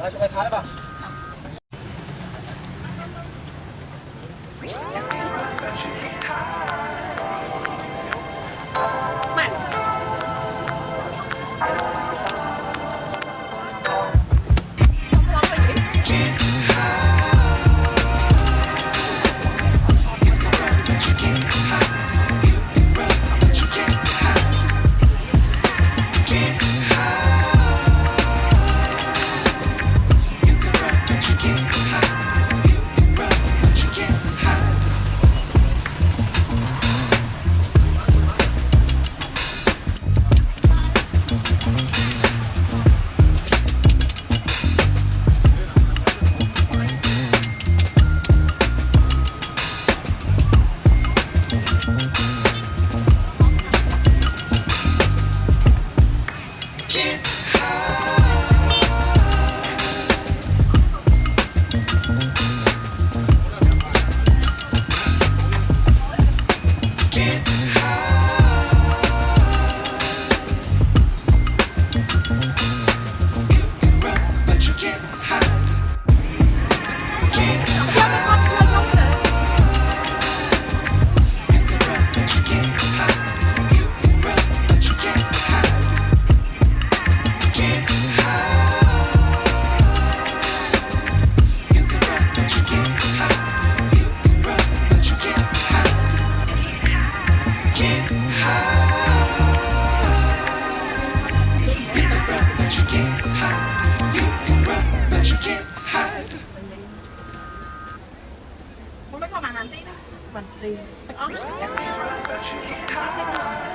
来，就快开吧。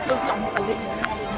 都长得好累。人